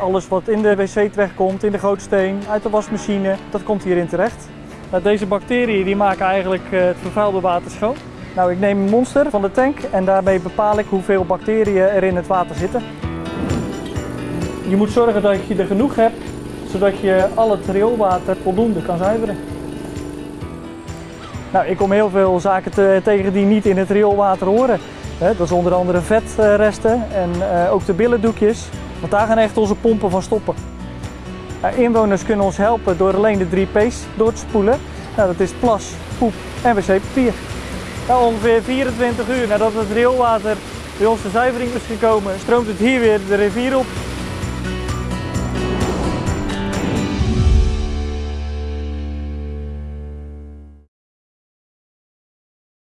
Alles wat in de wc terechtkomt, in de gootsteen, uit de wasmachine, dat komt hierin terecht. Nou, deze bacteriën die maken eigenlijk eh, het vervuilde water schoon. Nou, ik neem een monster van de tank en daarmee bepaal ik hoeveel bacteriën er in het water zitten. Je moet zorgen dat je er genoeg hebt, zodat je al het rioolwater voldoende kan zuiveren. Nou, ik kom heel veel zaken te- tegen die niet in het rioolwater horen. Dat is onder andere vetresten en eh, ook de billendoekjes. Want daar gaan echt onze pompen van stoppen. Inwoners kunnen ons helpen door alleen de drie P's door te spoelen. Nou, dat is plas, poep en wc-papier. Ongeveer 24 uur nadat het rioolwater bij ons de zuivering is gekomen, stroomt het hier weer de rivier op.